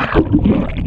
Yeah.